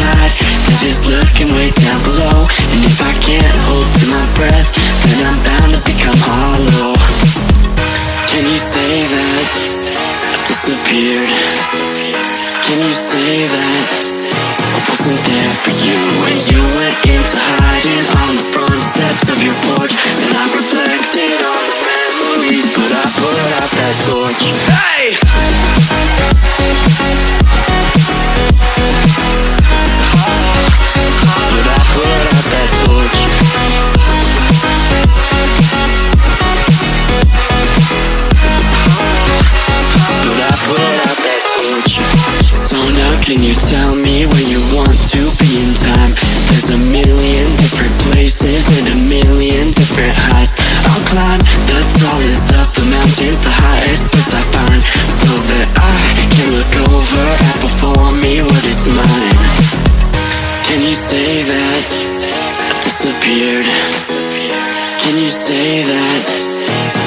inside That is lurking way down below. And if I can't hold to my breath Then I'm bound to become hollow. Can you say that? I've disappeared? Can you say that? I wasn't there for you. When you went into hiding on the front steps of your porch Can you say that? I disappeared? Can you say that?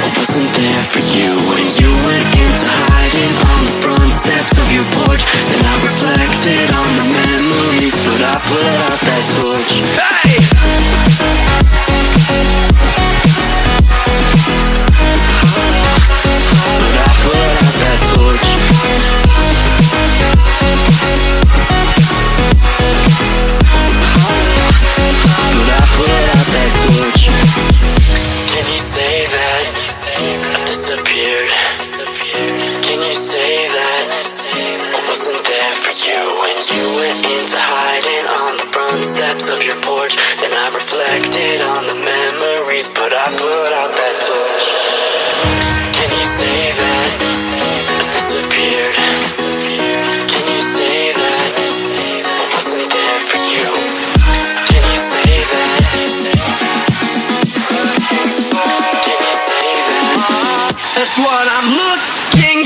I wasn't there for you When you went into hiding on the front steps of your porch. And I reflected on the memories But I put out that torch wasn't there for you When you went into hiding on the front steps of your porch And I reflected on the memories But I put out that torch Can you say that I disappeared? Can you say that I wasn't there for you? Can you say that? Can you say that? That's what I'm looking